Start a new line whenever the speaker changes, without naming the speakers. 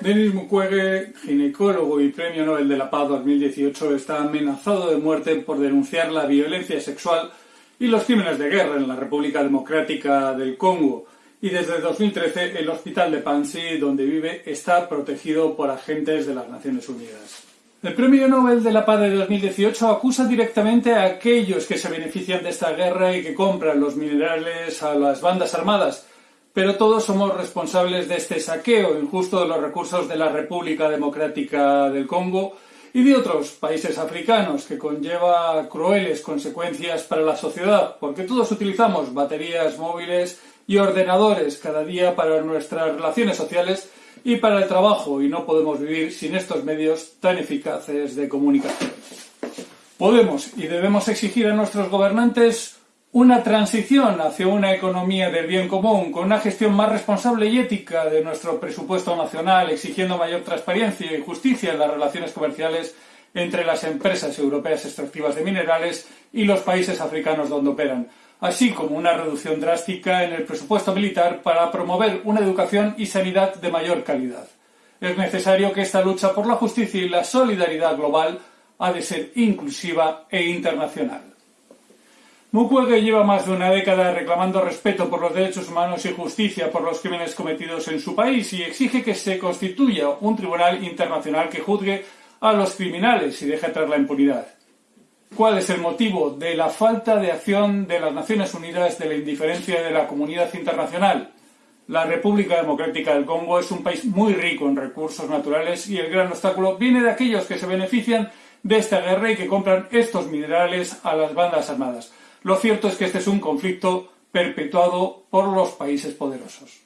Denis Mukwege, ginecólogo y Premio Nobel de la Paz 2018, está amenazado de muerte por denunciar la violencia sexual y los crímenes de guerra en la República Democrática del Congo. Y desde 2013 el hospital de Pansi, donde vive, está protegido por agentes de las Naciones Unidas. El Premio Nobel de la Paz de 2018 acusa directamente a aquellos que se benefician de esta guerra y que compran los minerales a las bandas armadas, pero todos somos responsables de este saqueo injusto de los recursos de la República Democrática del Congo y de otros países africanos que conlleva crueles consecuencias para la sociedad, porque todos utilizamos baterías móviles y ordenadores cada día para nuestras relaciones sociales y para el trabajo y no podemos vivir sin estos medios tan eficaces de comunicación. Podemos y debemos exigir a nuestros gobernantes una transición hacia una economía del bien común, con una gestión más responsable y ética de nuestro presupuesto nacional, exigiendo mayor transparencia y justicia en las relaciones comerciales entre las empresas europeas extractivas de minerales y los países africanos donde operan, así como una reducción drástica en el presupuesto militar para promover una educación y sanidad de mayor calidad. Es necesario que esta lucha por la justicia y la solidaridad global ha de ser inclusiva e internacional. Mukwege lleva más de una década reclamando respeto por los derechos humanos y justicia por los crímenes cometidos en su país y exige que se constituya un tribunal internacional que juzgue a los criminales y deje atrás la impunidad. ¿Cuál es el motivo de la falta de acción de las Naciones Unidas, de la indiferencia de la comunidad internacional? La República Democrática del Congo es un país muy rico en recursos naturales y el gran obstáculo viene de aquellos que se benefician de esta guerra y que compran estos minerales a las bandas armadas. Lo cierto es que este es un conflicto perpetuado por los países poderosos.